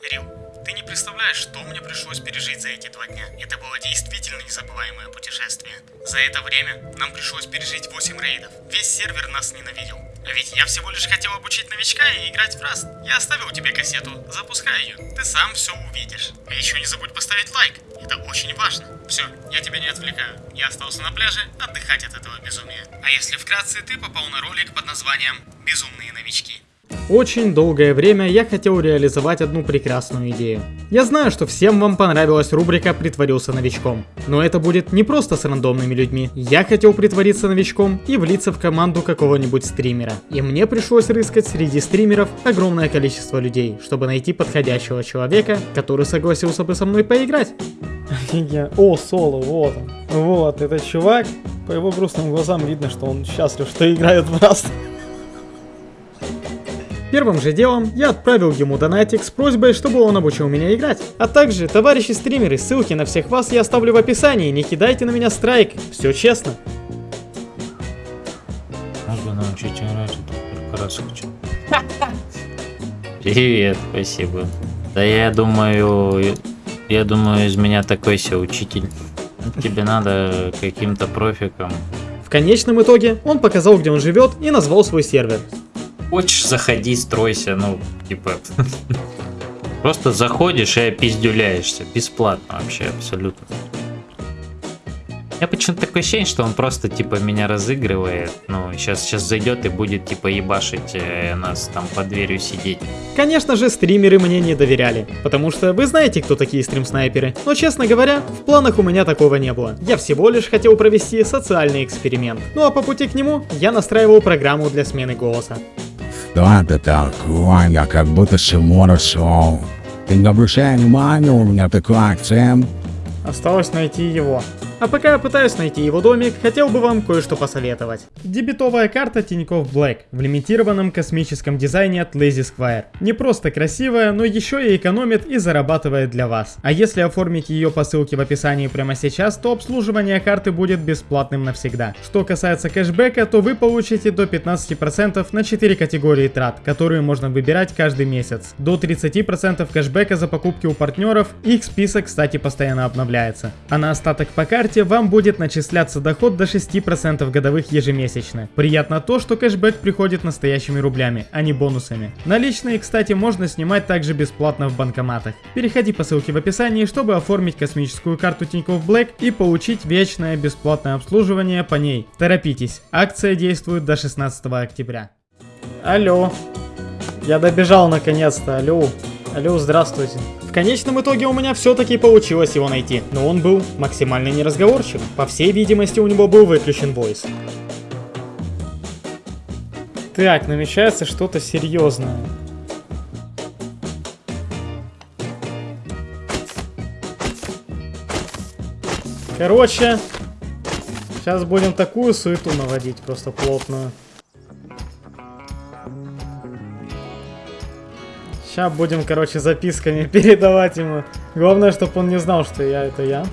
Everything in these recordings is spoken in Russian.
Рил, ты не представляешь, что мне пришлось пережить за эти два дня. Это было действительно незабываемое путешествие. За это время нам пришлось пережить 8 рейдов. Весь сервер нас ненавидел. А ведь я всего лишь хотел обучить новичка и играть в Раст. Я оставил тебе кассету, запускай ее. Ты сам все увидишь. А еще не забудь поставить лайк. Это очень важно. Все, я тебя не отвлекаю. Я остался на пляже отдыхать от этого безумия. А если вкратце, ты попал на ролик под названием «Безумные новички». Очень долгое время я хотел реализовать одну прекрасную идею. Я знаю, что всем вам понравилась рубрика «Притворился новичком». Но это будет не просто с рандомными людьми. Я хотел притвориться новичком и влиться в команду какого-нибудь стримера. И мне пришлось рыскать среди стримеров огромное количество людей, чтобы найти подходящего человека, который согласился бы со мной поиграть. О, Соло, вот он. Вот, этот чувак. По его грустным глазам видно, что он счастлив, что играет в Rust. Первым же делом я отправил ему донатик с просьбой, чтобы он обучил меня играть. А также, товарищи стримеры, ссылки на всех вас я оставлю в описании, не кидайте на меня страйк, все честно. Можно научить играть, это только раз хочу. Привет, спасибо. Да я думаю, я думаю, из меня такой себе учитель. Тебе надо каким-то профиком. В конечном итоге он показал, где он живет и назвал свой сервер. Хочешь, заходи, стройся, ну, типа... Просто заходишь и опиздюляешься. Бесплатно вообще, абсолютно. Я почему-то такое ощущение, что он просто, типа, меня разыгрывает. Ну, сейчас, сейчас зайдет и будет, типа, ебашить э, нас там под дверью сидеть. Конечно же, стримеры мне не доверяли, потому что вы знаете, кто такие стрим-снайперы. Но, честно говоря, в планах у меня такого не было. Я всего лишь хотел провести социальный эксперимент. Ну а по пути к нему я настраивал программу для смены голоса. Да, это так, я как будто Симона Шоу. Ты не обращай внимания, у меня такой акцент. Осталось найти его. А пока я пытаюсь найти его домик, хотел бы вам кое-что посоветовать. Дебетовая карта Тинькофф Black в лимитированном космическом дизайне от Lazy Square. Не просто красивая, но еще и экономит и зарабатывает для вас. А если оформить ее по ссылке в описании прямо сейчас, то обслуживание карты будет бесплатным навсегда. Что касается кэшбэка, то вы получите до 15% на 4 категории трат, которые можно выбирать каждый месяц. До 30% кэшбэка за покупки у партнеров, их список, кстати, постоянно обновляется. А на остаток по карте карте вам будет начисляться доход до 6% годовых ежемесячно. Приятно то, что кэшбэк приходит настоящими рублями, а не бонусами. Наличные, кстати, можно снимать также бесплатно в банкоматах. Переходи по ссылке в описании, чтобы оформить космическую карту Тинькофф Black и получить вечное бесплатное обслуживание по ней. Торопитесь, акция действует до 16 октября. Алло. Я добежал наконец-то, алло. Алло, здравствуйте. В конечном итоге у меня все-таки получилось его найти, но он был максимально неразговорчив. По всей видимости, у него был выключен voice. Так, намечается что-то серьезное. Короче, сейчас будем такую суету наводить, просто плотную. Сейчас будем, короче, записками передавать ему. Главное, чтобы он не знал, что я это я.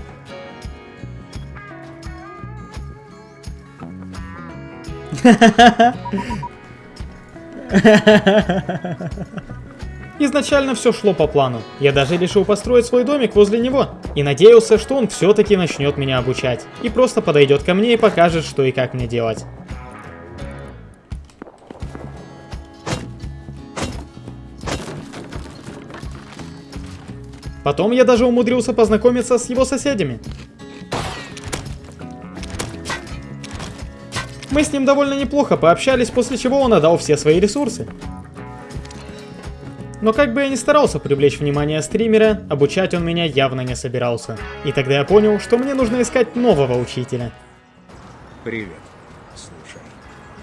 Изначально все шло по плану. Я даже решил построить свой домик возле него. И надеялся, что он все-таки начнет меня обучать. И просто подойдет ко мне и покажет, что и как мне делать. Потом я даже умудрился познакомиться с его соседями. Мы с ним довольно неплохо пообщались, после чего он отдал все свои ресурсы. Но как бы я ни старался привлечь внимание стримера, обучать он меня явно не собирался. И тогда я понял, что мне нужно искать нового учителя. Привет. Слушай,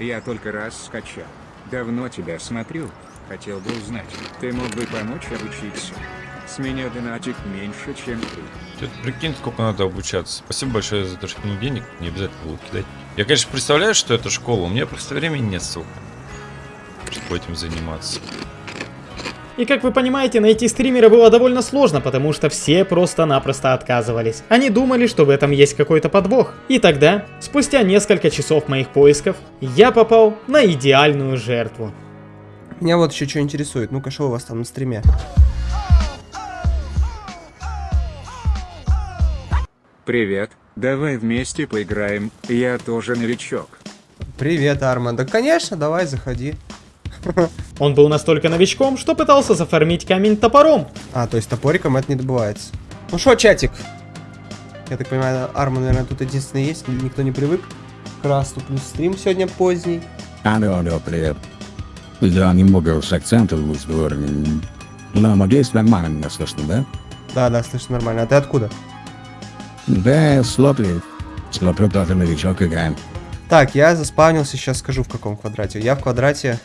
я только раз скачал. Давно тебя смотрю. Хотел бы узнать, ты мог бы помочь обучиться? С меня донатик меньше, чем ты. Это прикинь, сколько надо обучаться. Спасибо большое за то, что кинул денег. Не обязательно было кидать. Я, конечно, представляю, что это школа. У меня просто времени нет, сука. Чтобы этим заниматься. И как вы понимаете, найти стримера было довольно сложно, потому что все просто-напросто отказывались. Они думали, что в этом есть какой-то подвох. И тогда, спустя несколько часов моих поисков, я попал на идеальную жертву. Меня вот еще что интересует. Ну-ка, что у вас там на стриме? Привет, давай вместе поиграем, я тоже новичок. Привет, Арман. Да, конечно, давай, заходи. Он был настолько новичком, что пытался зафармить камень топором. А, то есть топориком это не добывается. Ну что, чатик? Я так понимаю, Арман, наверное, тут единственный есть, никто не привык к расту, плюс стрим сегодня поздний. Алло, алло, привет. Да, немного с акцентом в разговоре. Но надеюсь, нормально меня слышно, да? Да, да, слышно нормально. А ты откуда? Да, смотрю. Смотрю, тоже новичок играем. Так, я заспавнился, сейчас скажу в каком квадрате. Я в квадрате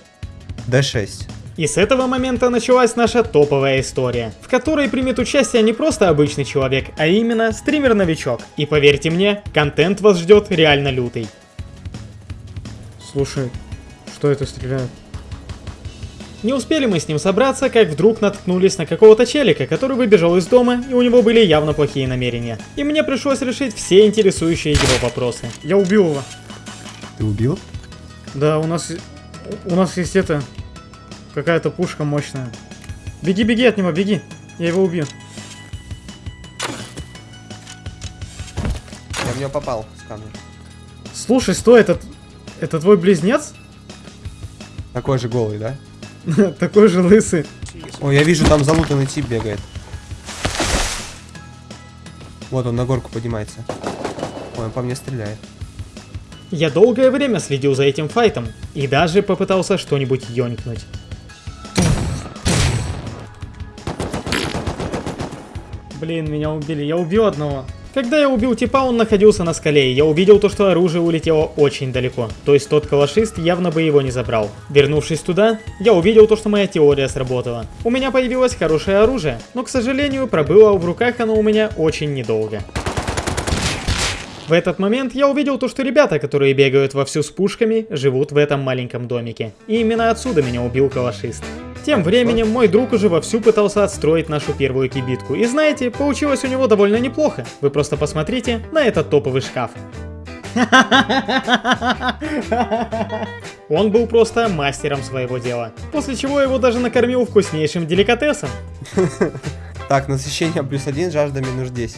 D6. И с этого момента началась наша топовая история, в которой примет участие не просто обычный человек, а именно стример-новичок. И поверьте мне, контент вас ждет реально лютый. Слушай, что это стреляет? Не успели мы с ним собраться, как вдруг наткнулись на какого-то челика, который выбежал из дома, и у него были явно плохие намерения. И мне пришлось решить все интересующие его вопросы. Я убил его. Ты убил? Да, у нас... У нас есть это... Какая-то пушка мощная. Беги, беги от него, беги. Я его убью. Я в него попал с камня. Слушай, стой, это... Это твой близнец? Такой же голый, да? Такой же лысый. О, я вижу, там залутанный тип бегает. Вот он на горку поднимается. Ой, он по мне стреляет. Я долгое время следил за этим файтом и даже попытался что-нибудь ёнькнуть. Блин, меня убили. Я убил одного. Когда я убил типа, он находился на скале, и я увидел то, что оружие улетело очень далеко. То есть тот калашист явно бы его не забрал. Вернувшись туда, я увидел то, что моя теория сработала. У меня появилось хорошее оружие, но, к сожалению, пробыло в руках оно у меня очень недолго. В этот момент я увидел то, что ребята, которые бегают вовсю с пушками, живут в этом маленьком домике. И именно отсюда меня убил калашист. Тем временем мой друг уже вовсю пытался отстроить нашу первую кибитку. И знаете, получилось у него довольно неплохо. Вы просто посмотрите на этот топовый шкаф. Он был просто мастером своего дела. После чего его даже накормил вкуснейшим деликатесом. Так, насыщение плюс один, жажда минус 10.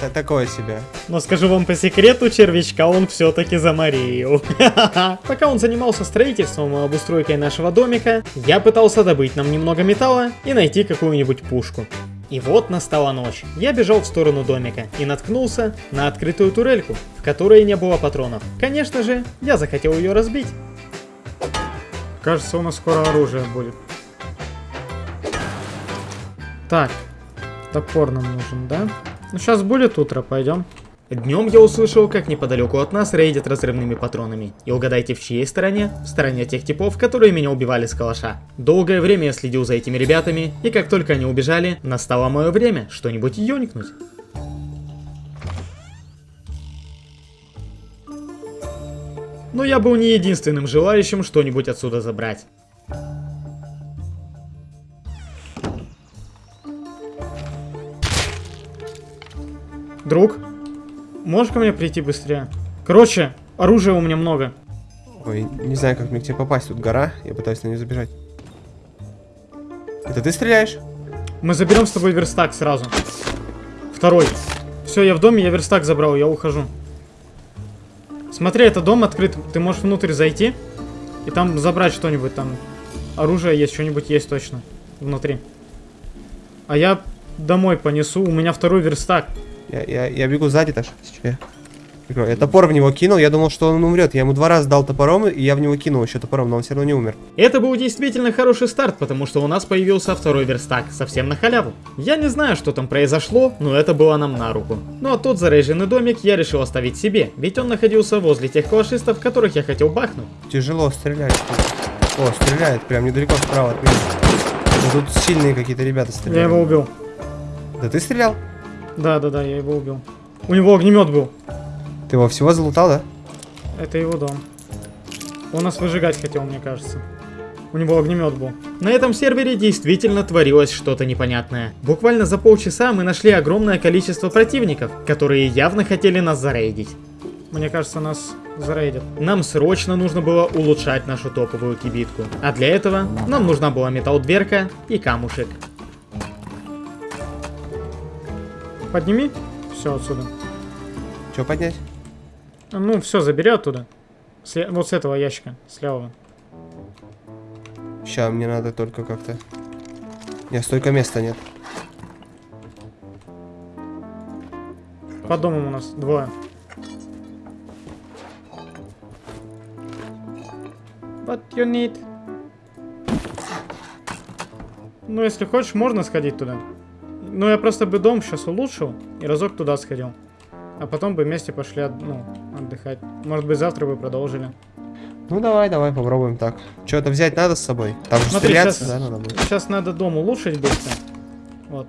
Т- Такое себе. Но скажу вам по секрету, червячка он все-таки заморил. Пока он занимался строительством и обустройкой нашего домика, я пытался добыть нам немного металла и найти какую-нибудь пушку. И вот настала ночь. Я бежал в сторону домика и наткнулся на открытую турельку, в которой не было патронов. Конечно же, я захотел ее разбить. Кажется, у нас скоро оружие будет. Так, топор нам нужен, да? Ну, сейчас будет утро, пойдем. Днем я услышал, как неподалеку от нас рейдят разрывными патронами. И угадайте, в чьей стороне? В стороне тех типов, которые меня убивали с калаша. Долгое время я следил за этими ребятами, и как только они убежали, настало мое время что-нибудь ёникнуть. Но я был не единственным желающим что-нибудь отсюда забрать. Друг, можешь ко мне прийти быстрее? Короче, оружия у меня много. Ой, не знаю, как мне к тебе попасть. Тут гора, я пытаюсь на нее забежать. Это ты стреляешь? Мы заберем с тобой верстак сразу. Второй. Все, я в доме, я верстак забрал, я ухожу. Смотри, это дом открыт, ты можешь внутрь зайти и там забрать что-нибудь, там оружие есть, что-нибудь есть точно внутри. А я домой понесу, у меня второй верстак. Я, я, я бегу сзади, Таш. Сейчас я топор в него кинул, я думал, что он умрет. Я ему два раза дал топором, и я в него кинул еще топором, но он все равно не умер. Это был действительно хороший старт, потому что у нас появился второй верстак, совсем на халяву. Я не знаю, что там произошло, но это было нам на руку. Ну а тот заряженный домик я решил оставить себе, ведь он находился возле тех калашистов, которых я хотел бахнуть. Тяжело стрелять. О, стреляет прям недалеко справа от меня. Тут сильные какие-то ребята стреляют. Я его убил. Да ты стрелял? Да, да, да, я его убил. У него огнемет был. Ты его всего залутал, да? Это его дом. Он нас выжигать хотел, мне кажется. У него огнемет был. На этом сервере действительно творилось что-то непонятное. Буквально за полчаса мы нашли огромное количество противников, которые явно хотели нас зарейдить. Мне кажется, нас зарейдят. Нам срочно нужно было улучшать нашу топовую кибитку. А для этого нам нужна была металл-дверка и камушек. Подними все отсюда. Что поднять? Ну, все, забери оттуда. Сле- Вот с этого ящика, с левого. Сейчас мне надо только как-то... Нет, столько места нет. Под домом у нас двое. What you need? Ну, если хочешь, можно сходить туда. Ну, я просто бы дом сейчас улучшил и разок туда сходил. А потом бы вместе пошли от- ну, отдыхать. Может быть, завтра бы продолжили. Ну давай, давай, попробуем так. Что-то взять надо с собой? Там же Смотри, стреляться, щас- да, надо будет. Сейчас надо дом улучшить быстро. Вот.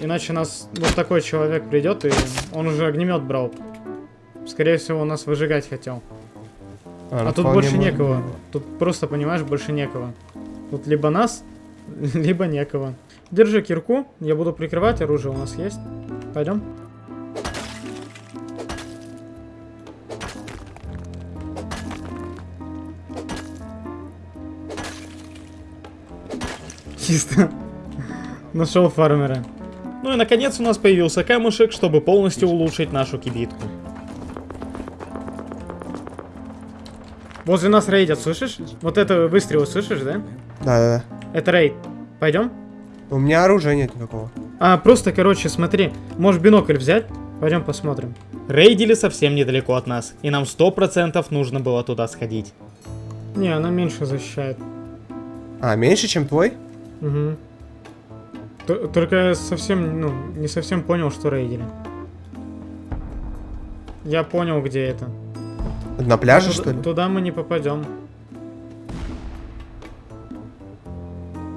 Иначе нас вот такой человек придет, и он уже огнемет брал. Скорее всего, он нас выжигать хотел. ну, А тут больше некого. быть. Тут просто, понимаешь, больше некого. Тут либо нас, либо некого. Держи кирку, я буду прикрывать, оружие у нас есть. Пойдем. Чисто. Нашел фармера. Ну и наконец у нас появился камушек, чтобы полностью улучшить нашу кибитку. Возле нас рейдят, слышишь? Вот это выстрелы, слышишь, да? Да-да-да. Это рейд. Пойдем? У меня оружия нет никакого. А, просто, короче, смотри. Можешь бинокль взять? Пойдем посмотрим. Рейдили совсем недалеко от нас. И нам сто процентов нужно было туда сходить. Не, она меньше защищает. А, меньше, чем твой? Угу. Т- Только я совсем, ну, не совсем понял, что рейдили. Я понял, где это. На пляже, Туда- что ли? Туда мы не попадем.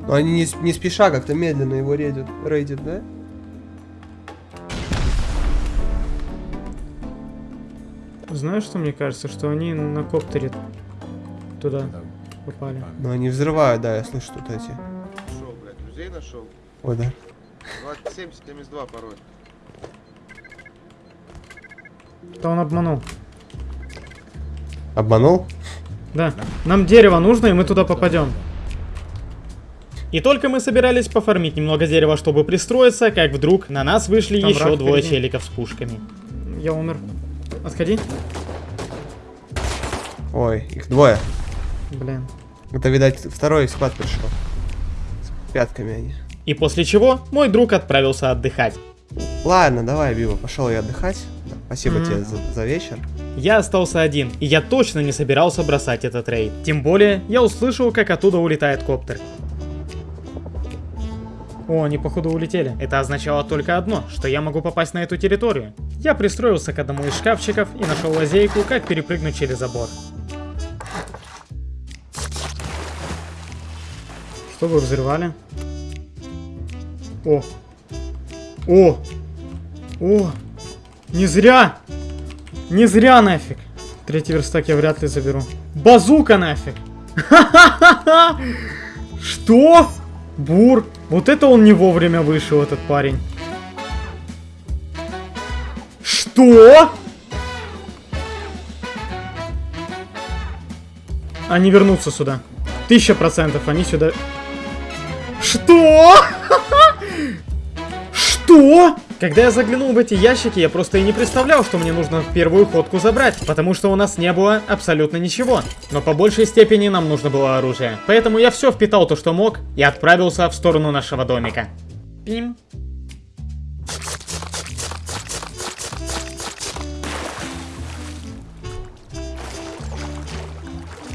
Но они не, не спеша как-то медленно его рейдят, рейдят, да? Знаешь, что мне кажется? Что они на коптере туда попали. Но они взрывают, да, я слышу тут эти. Нашел, блядь, друзей нашел. Ой, да. 2772 пароль. То он обманул. Обманул? Да. Нам дерево нужно, и мы туда попадем. И только мы собирались пофармить немного дерева, чтобы пристроиться, как вдруг на нас вышли Там еще двое впереди. челиков с пушками. Я умер. Отходи. Ой, их двое. Блин. Это, видать, второй склад пришел. С пятками они. И после чего мой друг отправился отдыхать. Ладно, давай, Биба, пошел я отдыхать. Спасибо Мгм. тебе за, за вечер. Я остался один, и я точно не собирался бросать этот рейд. Тем более, я услышал, как оттуда улетает коптер. О, они походу улетели. Это означало только одно, что я могу попасть на эту территорию. Я пристроился к одному из шкафчиков и нашел лазейку, как перепрыгнуть через забор. Что вы взрывали? О! О! О! Не зря! Не зря нафиг! Третий верстак я вряд ли заберу. Базука нафиг! Что? Бур! Вот это он не вовремя вышел, этот парень. Что? Они вернутся сюда. Тысяча процентов они сюда... Что? Что? Когда я заглянул в эти ящики, я просто и не представлял, что мне нужно первую ходку забрать, потому что у нас не было абсолютно ничего. Но по большей степени нам нужно было оружие. Поэтому я все впитал то, что мог, и отправился в сторону нашего домика. Пим.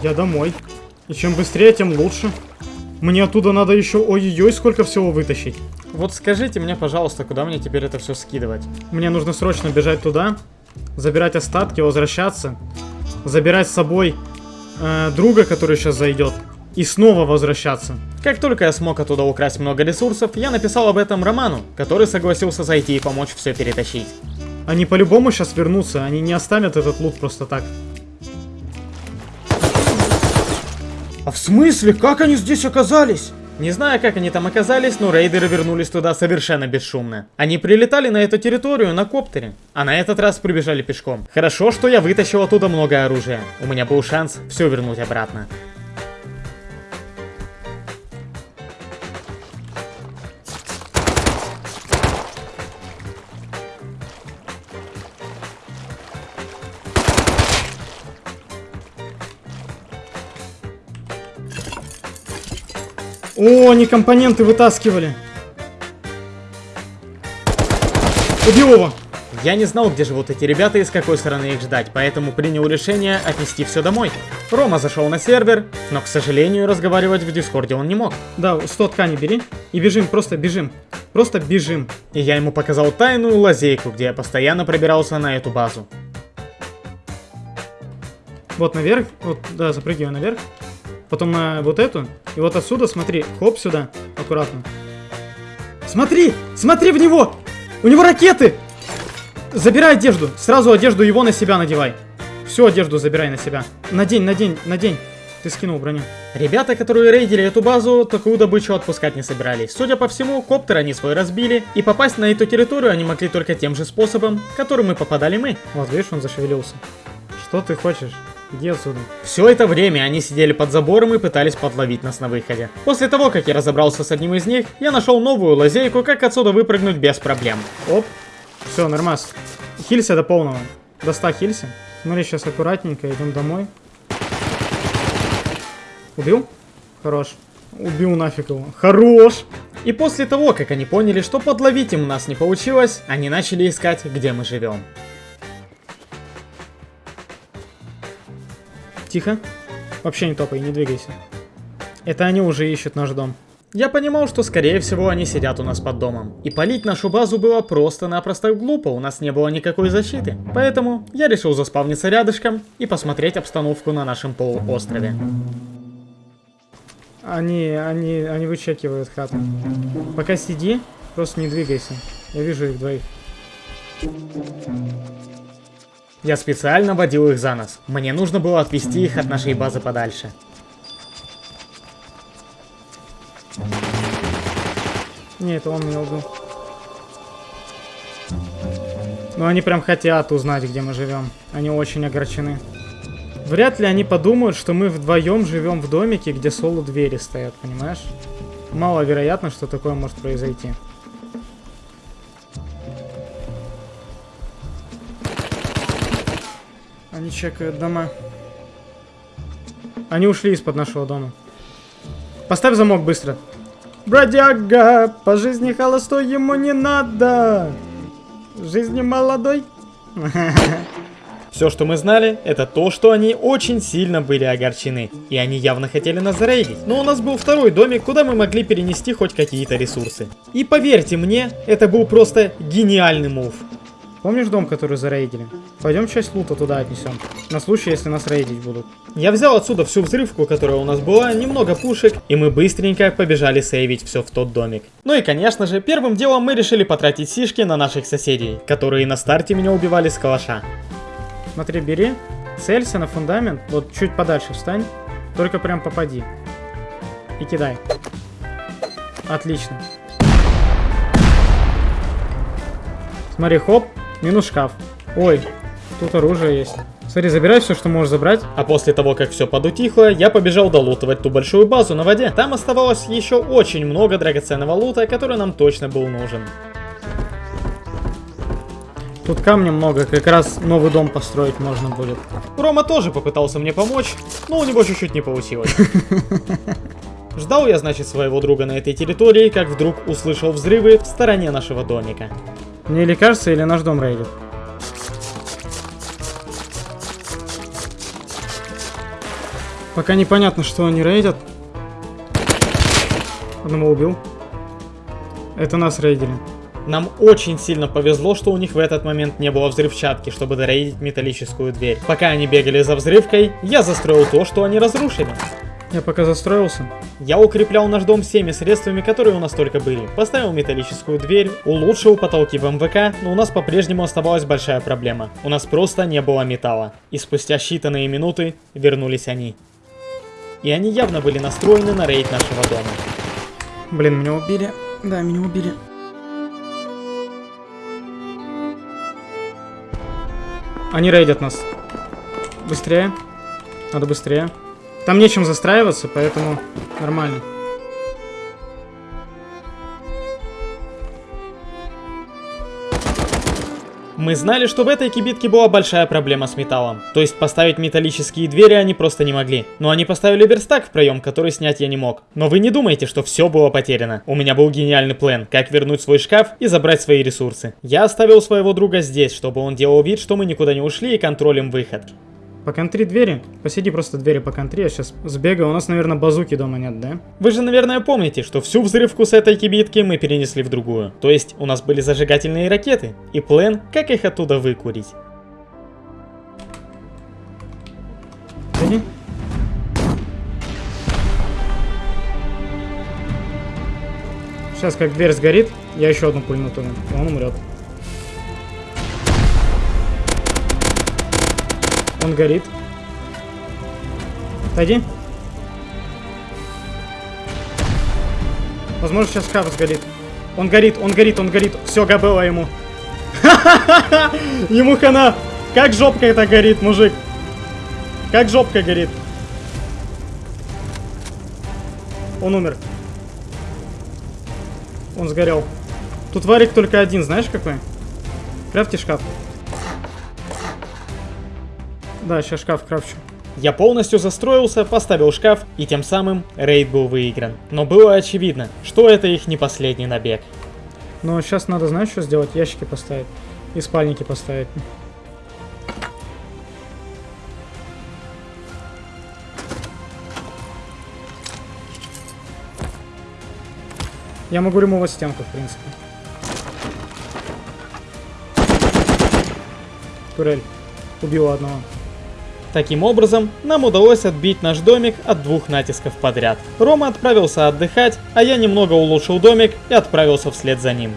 Я домой. И чем быстрее, тем лучше. Мне оттуда надо еще ой-ой-ой сколько всего вытащить. Вот скажите мне, пожалуйста, куда мне теперь это все скидывать? Мне нужно срочно бежать туда, забирать остатки, возвращаться, забирать с собой э, друга, который сейчас зайдет, и снова возвращаться. Как только я смог оттуда украсть много ресурсов, я написал об этом Роману, который согласился зайти и помочь все перетащить. Они по-любому сейчас вернутся, они не оставят этот лут просто так. А в смысле? Как они здесь оказались? Не знаю, как они там оказались, но рейдеры вернулись туда совершенно бесшумно. Они прилетали на эту территорию на коптере, а на этот раз прибежали пешком. Хорошо, что я вытащил оттуда много оружия. У меня был шанс все вернуть обратно. О, они компоненты вытаскивали. Убил его. Я не знал, где живут эти ребята и с какой стороны их ждать, поэтому принял решение отнести все домой. Рома зашел на сервер, но, к сожалению, разговаривать в Дискорде он не мог. Да, 100 тканей бери и бежим, просто бежим. Просто бежим. И я ему показал тайную лазейку, где я постоянно пробирался на эту базу. Вот наверх, вот, да, запрыгивай наверх. Потом на вот эту. И вот отсюда, смотри, хоп сюда, аккуратно. Смотри, смотри в него! У него ракеты! Забирай одежду. Сразу одежду его на себя надевай. Всю одежду забирай на себя. Надень, надень, надень. Ты скинул броню. Ребята, которые рейдили эту базу, такую добычу отпускать не собирались. Судя по всему, коптер они свой разбили, и попасть на эту территорию они могли только тем же способом, которым и попадали мы. Вот, видишь, он зашевелился. Что ты хочешь? Иди отсюда. Все это время они сидели под забором и пытались подловить нас на выходе. После того, как я разобрался с одним из них, я нашел новую лазейку, как отсюда выпрыгнуть без проблем. Оп. Все, нормас. Хилься до полного. До 100 хилься. Смотри, сейчас аккуратненько идем домой. Убил? Хорош. Убил нафиг его. Хорош! И после того, как они поняли, что подловить им нас не получилось, они начали искать, где мы живем. Тихо. Вообще не топай, не двигайся. Это они уже ищут наш дом. Я понимал, что скорее всего они сидят у нас под домом. И палить нашу базу было просто-напросто глупо, у нас не было никакой защиты. Поэтому я решил заспавниться рядышком и посмотреть обстановку на нашем полуострове. Они, они, они вычекивают хату. Пока сиди, просто не двигайся. Я вижу их двоих. Я специально водил их за нос. Мне нужно было отвести их от нашей базы подальше. Не, это он меня убил. Но они прям хотят узнать, где мы живем. Они очень огорчены. Вряд ли они подумают, что мы вдвоем живем в домике, где соло двери стоят, понимаешь? Маловероятно, что такое может произойти. Они чекают дома. Они ушли из-под нашего дома. Поставь замок быстро. Бродяга, по жизни холостой ему не надо. Жизни молодой. Все, что мы знали, это то, что они очень сильно были огорчены. И они явно хотели нас зарейдить. Но у нас был второй домик, куда мы могли перенести хоть какие-то ресурсы. И поверьте мне, это был просто гениальный мув. Помнишь дом, который зарейдили? Пойдем часть лута туда отнесем. На случай, если нас рейдить будут. Я взял отсюда всю взрывку, которая у нас была, немного пушек, и мы быстренько побежали сейвить все в тот домик. Ну и конечно же, первым делом мы решили потратить сишки на наших соседей, которые на старте меня убивали с калаша. Смотри, бери, целься на фундамент, вот чуть подальше встань, только прям попади. И кидай. Отлично. Смотри, хоп, минус шкаф. Ой, тут оружие есть. Смотри, забирай все, что можешь забрать. А после того, как все подутихло, я побежал долутывать ту большую базу на воде. Там оставалось еще очень много драгоценного лута, который нам точно был нужен. Тут камня много, как раз новый дом построить можно будет. Рома тоже попытался мне помочь, но у него чуть-чуть не получилось. Ждал я, значит, своего друга на этой территории, как вдруг услышал взрывы в стороне нашего домика. Мне или кажется, или наш дом рейдит. Пока непонятно, что они рейдят. Одного убил. Это нас рейдили. Нам очень сильно повезло, что у них в этот момент не было взрывчатки, чтобы дорейдить металлическую дверь. Пока они бегали за взрывкой, я застроил то, что они разрушили. Я пока застроился. Я укреплял наш дом всеми средствами, которые у нас только были. Поставил металлическую дверь, улучшил потолки в МВК, но у нас по-прежнему оставалась большая проблема. У нас просто не было металла. И спустя считанные минуты вернулись они. И они явно были настроены на рейд нашего дома. Блин, меня убили. Да, меня убили. Они рейдят нас. Быстрее. Надо быстрее. Там нечем застраиваться, поэтому нормально. Мы знали, что в этой кибитке была большая проблема с металлом. То есть поставить металлические двери они просто не могли. Но они поставили верстак в проем, который снять я не мог. Но вы не думайте, что все было потеряно. У меня был гениальный план, как вернуть свой шкаф и забрать свои ресурсы. Я оставил своего друга здесь, чтобы он делал вид, что мы никуда не ушли и контролем выход. Поконтри двери. Посиди просто двери поконтри, я сейчас сбегаю. У нас, наверное, базуки дома нет, да? Вы же, наверное, помните, что всю взрывку с этой кибитки мы перенесли в другую. То есть, у нас были зажигательные ракеты. И план, как их оттуда выкурить. Иди. Сейчас, как дверь сгорит, я еще одну пульну туда. Он умрет. Он горит. Отойди. Возможно, сейчас шкаф сгорит. Он горит, он горит, он горит. Все, габело ему. Ему хана. Как жопка это горит, мужик. Как жопка горит. Он умер. Он сгорел. Тут варик только один, знаешь какой? Крафти шкаф. Да, сейчас шкаф крафчу. Я полностью застроился, поставил шкаф, и тем самым рейд был выигран. Но было очевидно, что это их не последний набег. Но сейчас надо, знаешь, что сделать? Ящики поставить. И спальники поставить. Я могу ремовать стенку, в принципе. Турель. Убила одного. Таким образом, нам удалось отбить наш домик от двух натисков подряд. Рома отправился отдыхать, а я немного улучшил домик и отправился вслед за ним.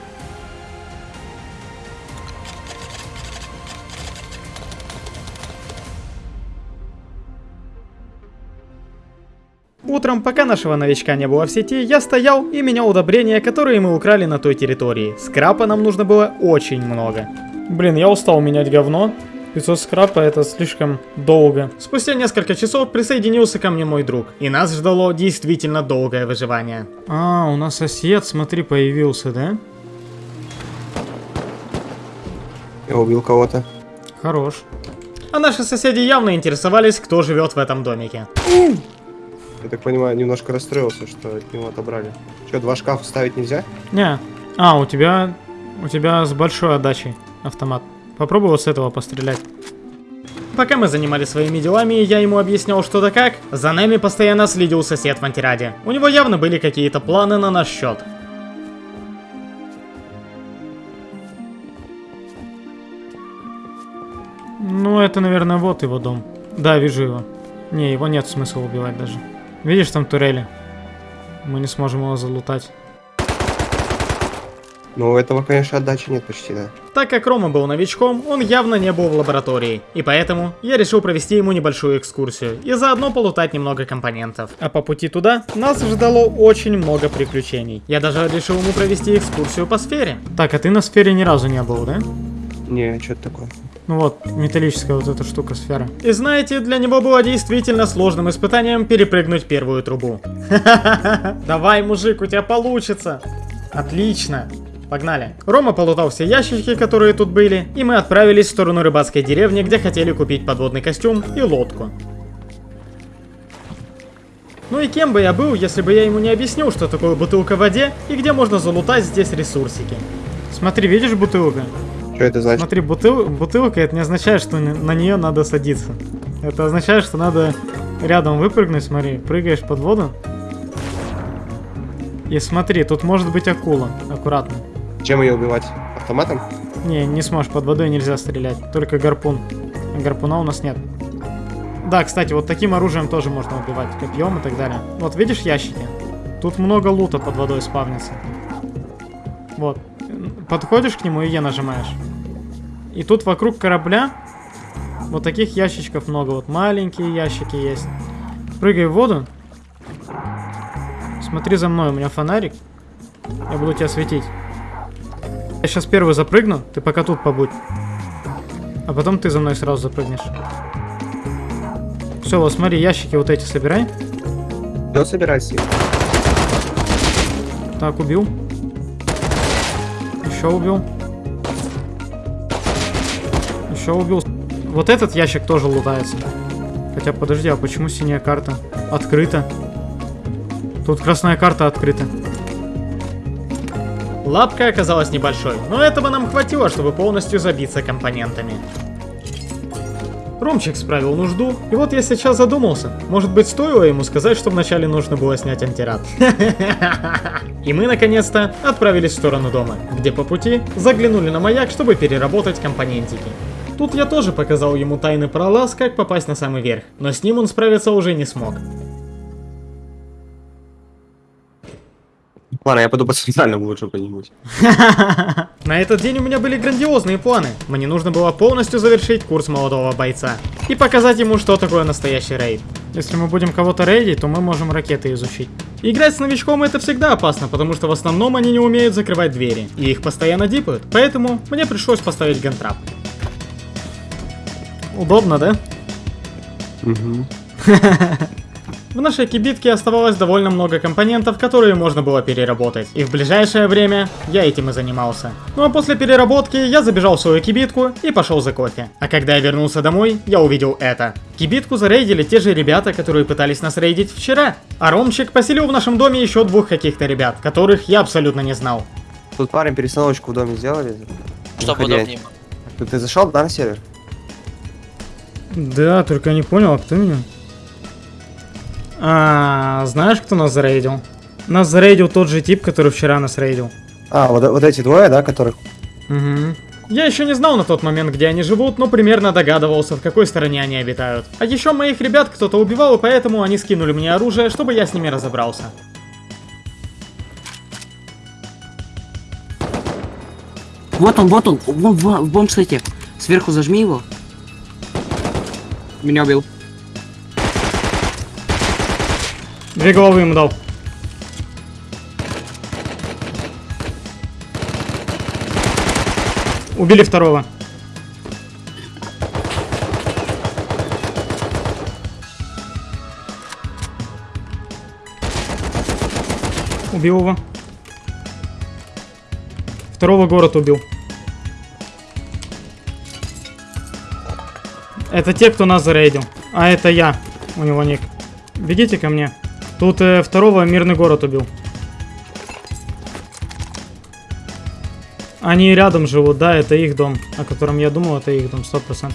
Утром, пока нашего новичка не было в сети, я стоял и менял удобрения, которые мы украли на той территории. Скрапа нам нужно было очень много. Блин, я устал менять говно. 500 скрапа это слишком долго. Спустя несколько часов присоединился ко мне мой друг. И нас ждало действительно долгое выживание. А, у нас сосед, смотри, появился, да? Я убил кого-то. Хорош. А наши соседи явно интересовались, кто живет в этом домике. Я так понимаю, немножко расстроился, что от него отобрали. Что, два шкафа ставить нельзя? Не. А, у тебя... У тебя с большой отдачей автомат. Попробуй вот с этого пострелять. Пока мы занимались своими делами, я ему объяснял что да как, за нами постоянно следил сосед в антираде. У него явно были какие-то планы на наш счет. Ну, это, наверное, вот его дом. Да, вижу его. Не, его нет смысла убивать даже. Видишь там турели? Мы не сможем его залутать. Ну, у этого, конечно, отдачи нет почти, да. Так как Рома был новичком, он явно не был в лаборатории, и поэтому я решил провести ему небольшую экскурсию и заодно полутать немного компонентов. А по пути туда нас ждало очень много приключений. Я даже решил ему провести экскурсию по сфере. Так, а ты на сфере ни разу не был, да? Не, что это такое? Ну вот, металлическая вот эта штука сфера. И знаете, для него было действительно сложным испытанием перепрыгнуть первую трубу. Давай, мужик, у тебя получится. Отлично. Погнали. Рома полутал все ящички, которые тут были, и мы отправились в сторону рыбацкой деревни, где хотели купить подводный костюм и лодку. Ну и кем бы я был, если бы я ему не объяснил, что такое бутылка в воде и где можно залутать здесь ресурсики. Смотри, видишь бутылка? Что это значит? Смотри, бутыл, бутылка это не означает, что на нее надо садиться. Это означает, что надо рядом выпрыгнуть, смотри, прыгаешь под воду. И смотри, тут может быть акула, аккуратно. Чем ее убивать? Автоматом? Не, не сможешь, под водой нельзя стрелять, только гарпун. Гарпуна у нас нет. Да, кстати, вот таким оружием тоже можно убивать, копьем и так далее. Вот, видишь ящики? Тут много лута под водой спавнится. Вот. Подходишь к нему и Е нажимаешь. И тут вокруг корабля вот таких ящичков много. Вот маленькие ящики есть. Прыгай в воду. Смотри за мной, у меня фонарик. Я буду тебя светить. Я сейчас первый запрыгну, ты пока тут побудь. А потом ты за мной сразу запрыгнешь. Все, вот смотри, ящики вот эти собирай. Да, собирайся. Так, убил. Еще убил. Еще убил. Вот этот ящик тоже лутается. Хотя, подожди, а почему синяя карта? Открыта. Тут красная карта открыта. Лапка оказалась небольшой, но этого нам хватило, чтобы полностью забиться компонентами. Ромчик справил нужду, и вот я сейчас задумался, может быть стоило ему сказать, что вначале нужно было снять антирад. И мы наконец-то отправились в сторону дома, где по пути заглянули на маяк, чтобы переработать компонентики. Тут я тоже показал ему тайный пролаз, как попасть на самый верх, но с ним он справиться уже не смог. Ладно, я пойду по центральному лучше где-нибудь. На этот день у меня были грандиозные планы. Мне нужно было полностью завершить курс молодого бойца и показать ему, что такое настоящий рейд. Если мы будем кого-то рейдить, то мы можем ракеты изучить. Играть с новичком это всегда опасно, потому что в основном они не умеют закрывать двери, и их постоянно дипают, поэтому мне пришлось поставить гантрап. Удобно, да? Угу. В нашей кибитке оставалось довольно много компонентов, которые можно было переработать. И в ближайшее время я этим и занимался. Ну а после переработки я забежал в свою кибитку и пошел за кофе. А когда я вернулся домой, я увидел это. Кибитку зарейдили те же ребята, которые пытались нас рейдить вчера. А Ромчик поселил в нашем доме еще двух каких-то ребят, которых я абсолютно не знал. Тут парень перестановочку в доме сделали. Чтобы Заходи. удобнее. Ты зашел, да, на сервер? Да, только я не понял, а кто меня? А, знаешь, кто нас зарейдил? Нас зарейдил тот же тип, который вчера нас рейдил. А, вот, вот эти двое, да, которых... Угу. Я еще не знал на тот момент, где они живут, но примерно догадывался, в какой стороне они обитают. А еще моих ребят кто-то убивал, и поэтому они скинули мне оружие, чтобы я с ними разобрался. Вот он, вот он, в, в, в бомб-сайте. Сверху зажми его. Меня убил. Две головы ему дал. Убили второго. Убил его. Второго город убил. Это те, кто нас зарейдил. А это я. У него ник. Бегите ко мне. Тут э, второго мирный город убил. Они рядом живут, да, это их дом, о котором я думал, это их дом, 100%.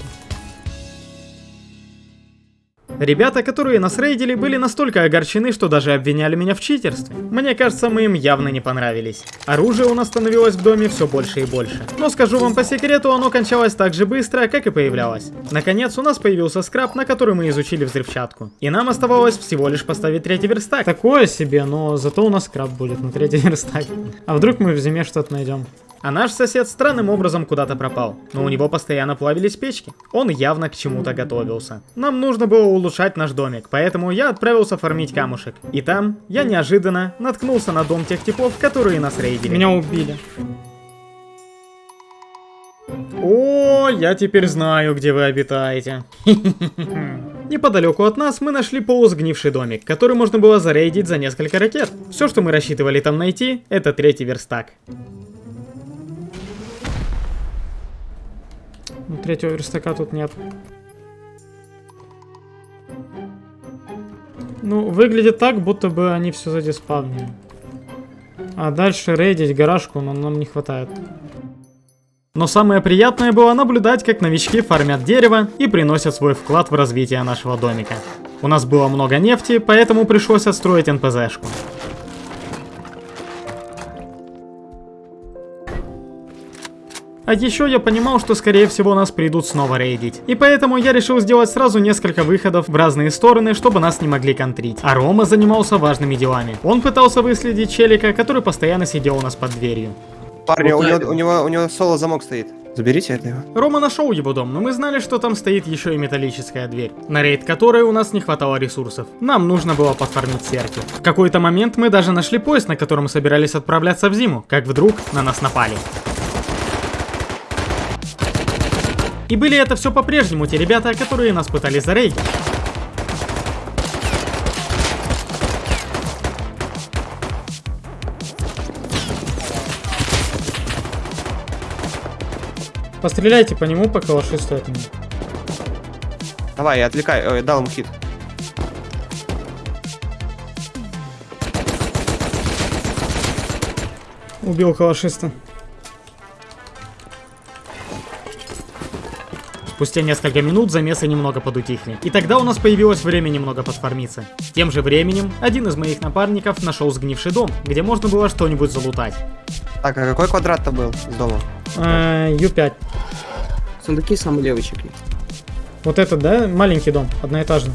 Ребята, которые нас рейдили, были настолько огорчены, что даже обвиняли меня в читерстве. Мне кажется, мы им явно не понравились. Оружие у нас становилось в доме все больше и больше. Но скажу вам по секрету, оно кончалось так же быстро, как и появлялось. Наконец, у нас появился скраб, на который мы изучили взрывчатку. И нам оставалось всего лишь поставить третий верстак. Такое себе, но зато у нас скраб будет на третий верстак. А вдруг мы в зиме что-то найдем? А наш сосед странным образом куда-то пропал, но у него постоянно плавились печки. Он явно к чему-то готовился. Нам нужно было улучшать наш домик, поэтому я отправился фармить камушек. И там я неожиданно наткнулся на дом тех типов, которые нас рейдили. Меня убили. О, я теперь знаю, где вы обитаете. Неподалеку от нас мы нашли полусгнивший домик, который можно было зарейдить за несколько ракет. Все, что мы рассчитывали там найти, это третий верстак. Ну, третьего верстака тут нет. Ну, выглядит так, будто бы они все задиспавнили. А дальше рейдить гаражку, но нам не хватает. Но самое приятное было наблюдать, как новички фармят дерево и приносят свой вклад в развитие нашего домика. У нас было много нефти, поэтому пришлось отстроить НПЗшку. А еще я понимал, что скорее всего нас придут снова рейдить. И поэтому я решил сделать сразу несколько выходов в разные стороны, чтобы нас не могли контрить. А Рома занимался важными делами. Он пытался выследить челика, который постоянно сидел у нас под дверью. Парни, у Вот него, у него, у него соло замок стоит. Заберите это его. Рома нашел его дом, но мы знали, что там стоит еще и металлическая дверь, на рейд которой у нас не хватало ресурсов. Нам нужно было подфармить серки. В какой-то момент мы даже нашли поезд, на котором собирались отправляться в зиму, как вдруг на нас напали. И были это все по-прежнему те ребята, которые нас пытались зарейдить. Постреляйте по нему, пока лоши стоят. Давай, я отвлекаю. Ой, дал ему хит. Убил калашиста. Спустя несколько минут замесы немного подутихли. И тогда у нас появилось время немного подформиться. Тем же временем, один из моих напарников нашел сгнивший дом, где можно было что-нибудь залутать. Так, а какой квадрат-то был с дома? А, Ю5. Сундуки самый левый чекни. Вот этот, да? Маленький дом, одноэтажный.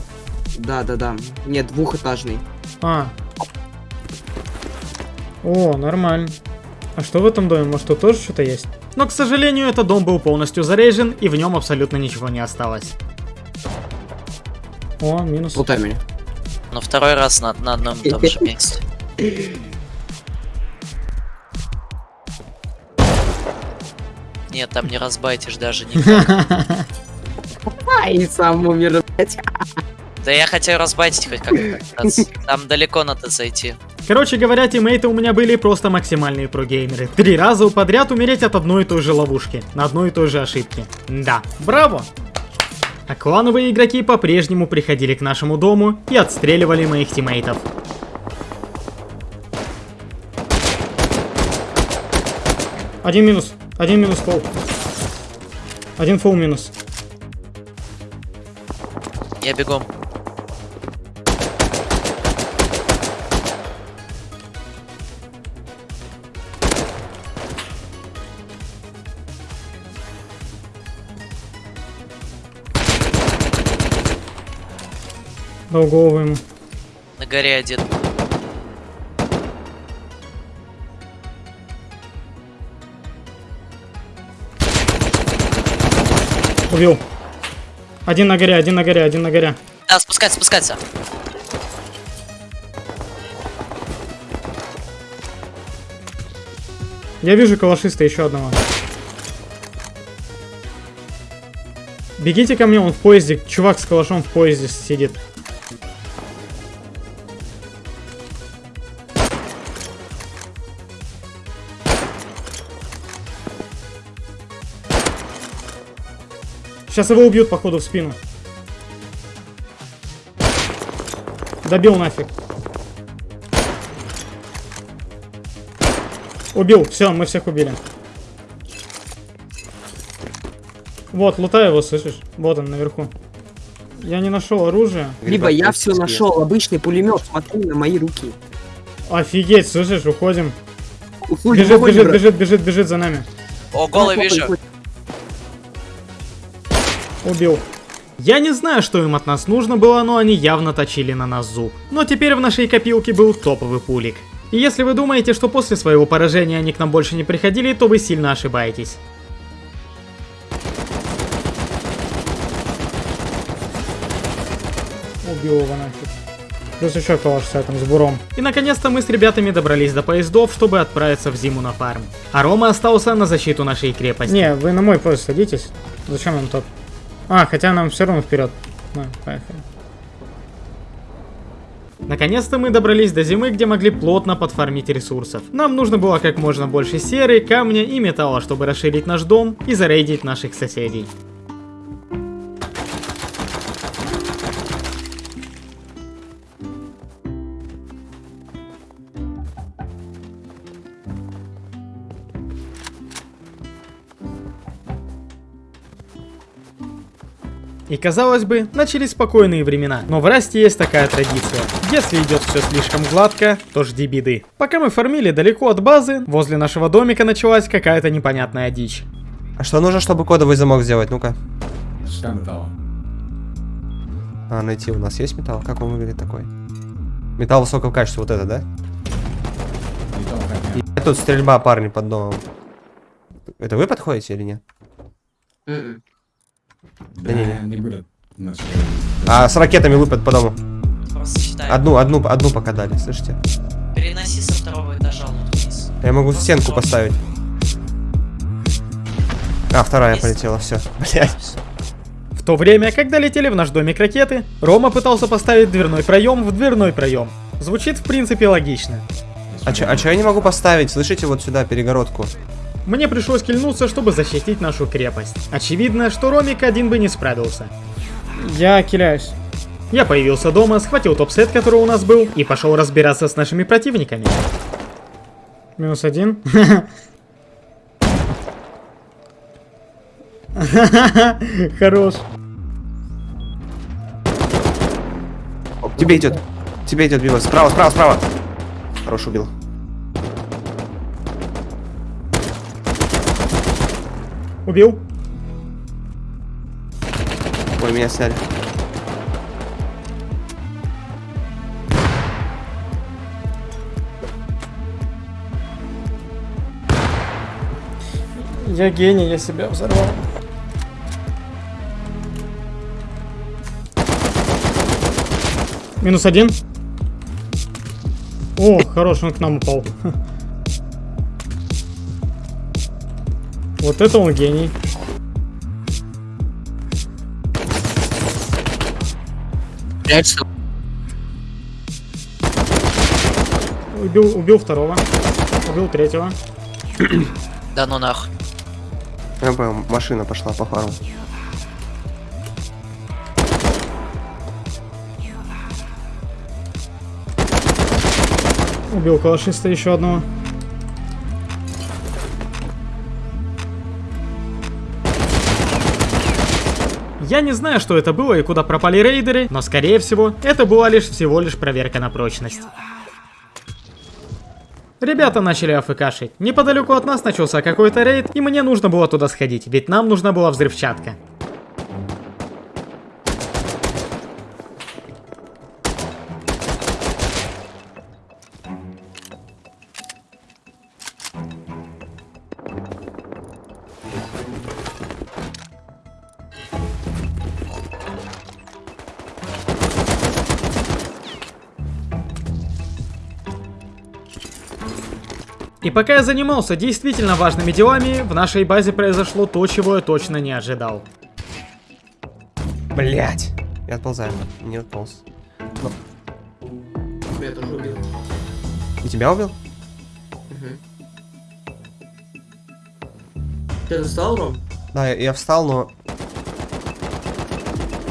Да, да, да. Нет, двухэтажный. А. О, нормально. А что в этом доме? Может тут тоже что-то есть? Но, к сожалению, этот дом был полностью заряжен, и в нем абсолютно ничего не осталось. О, минус. Меня. Но второй раз на, на одном и том же месте. Нет, там не разбайтишь даже никак. Ай, сам умер, блядь. Да я хотел разбайтить хоть как-то. Там далеко надо зайти. Короче говоря, тиммейты у меня были просто максимальные прогеймеры. Три раза подряд умереть от одной и той же ловушки, на одной и той же ошибке. Да, браво! А клановые игроки по-прежнему приходили к нашему дому и отстреливали моих тиммейтов. Один минус, один минус фол. Один фол минус. Я бегом. Ему. На горе один. Убил. Один на горе, один на горе, один на горе. А, спускаться, спускаться. Я вижу калашиста еще одного. Бегите ко мне, он в поезде. Чувак с калашом в поезде сидит. Сейчас его убьют, походу, в спину. Добил нафиг. Убил, все, мы всех убили. Вот, лутай его, слышишь? Вот он, наверху. Я не нашел оружие. Либо я все нашел, обычный пулемет, смотри на мои руки. Офигеть, слышишь, уходим. Уходим, Бежит, уходим, бежит, брат. бежит, бежит, бежит за нами. О, голый вижу. Убил. Я не знаю, что им от нас нужно было, но они явно точили на нас зуб. Но теперь в нашей копилке был топовый пулик. И если вы думаете, что после своего поражения они к нам больше не приходили, то вы сильно ошибаетесь. Убил его нафиг. Плюс еще калаш с этим, с буром. И наконец-то мы с ребятами добрались до поездов, чтобы отправиться в зиму на фарм. А Рома остался на защиту нашей крепости. Не, вы на мой поезд садитесь. Зачем нам тот? А, хотя нам все равно вперед. На, поехали. Наконец-то мы добрались до зимы, где могли плотно подфармить ресурсов. Нам нужно было как можно больше серы, камня и металла, чтобы расширить наш дом и зарейдить наших соседей. И казалось бы, начались спокойные времена, но в Расте есть такая традиция. Если идет все слишком гладко, то жди беды. Пока мы фармили далеко от базы, возле нашего домика началась какая-то непонятная дичь. А что нужно, чтобы кодовый замок сделать? Ну-ка. А, найти у нас есть металл? Как он выглядит такой? Металл высокого качества, вот это, да? И тут стрельба, парни, под домом. Это вы подходите или нет? М-м. Да не, не. А с ракетами лупят по дому. Просто считай. Одну, одну, одну пока дали, слышите? Переноси со второго этажа вот вниз. Я могу стенку поставить. А, вторая Есть. полетела, все. Блять. В то время, когда летели в наш домик ракеты, Рома пытался поставить дверной проем в дверной проем. Звучит в принципе логично. А чё, а чё я не могу поставить? Слышите, вот сюда перегородку? Мне пришлось кильнуться, чтобы защитить нашу крепость. Очевидно, что Ромик один бы не справился. Я киляюсь. Я появился дома, схватил топ-сет, который у нас был, и пошел разбираться с нашими противниками. Минус один. Хорош. Тебе идет. Тебе идет Бима. Справа, справа, справа. Хорош убил. Убил. Ой, меня сняли. Я гений, я себя взорвал. Минус один. О, хорош, он к нам упал. Вот это он гений. Убил, убил второго. Убил третьего. Да ну нах. Машина пошла по фарму. Убил калашиста еще одного. Я не знаю, что это было и куда пропали рейдеры, но скорее всего, это была лишь всего лишь проверка на прочность. Ребята начали афкашить. Неподалеку от нас начался какой-то рейд, и мне нужно было туда сходить, ведь нам нужна была взрывчатка. Пока я занимался действительно важными делами, в нашей базе произошло то, чего я точно не ожидал. Блять. Я отползаю. Не отполз. Я тоже убил. И тебя убил? Ты достал, Ром? Да, я, я встал, но...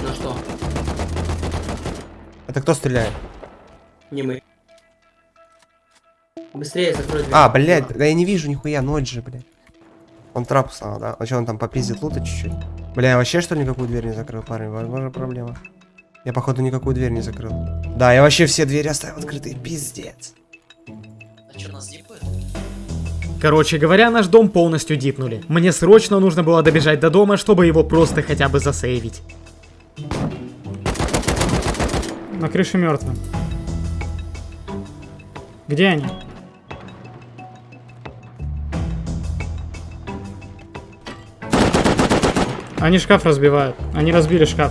На что? Это кто стреляет? Не мы. Быстрее закрой дверь. А, блядь, да я не вижу нихуя, ночь же, блядь. Он трап стал, да? А что, он там попиздит лута чуть-чуть? Бля, я вообще что ли никакую дверь не закрыл, парень? Возможно, проблема. Я, походу, никакую дверь не закрыл. Да, я вообще все двери оставил открытые, пиздец. А что, нас дипают? Короче говоря, наш дом полностью дипнули. Мне срочно нужно было добежать до дома, чтобы его просто хотя бы засейвить. На крыше мертвы. Где они? Они шкаф разбивают. Они разбили шкаф.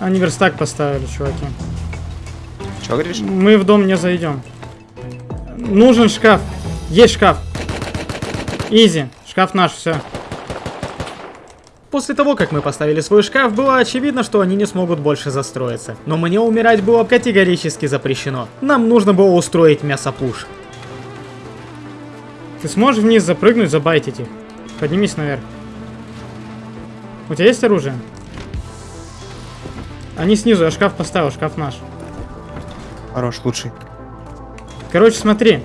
Они верстак поставили, чуваки. Че говоришь? Мы в дом не зайдем. Нужен шкаф. Есть шкаф. Изи. Шкаф наш, все. После того, как мы поставили свой шкаф, было очевидно, что они не смогут больше застроиться. Но мне умирать было категорически запрещено. Нам нужно было устроить мясопуш. Ты сможешь вниз запрыгнуть, забайтить их? Поднимись наверх. У тебя есть оружие? Они снизу, я шкаф поставил, шкаф наш. Хорош, лучший. Короче, смотри.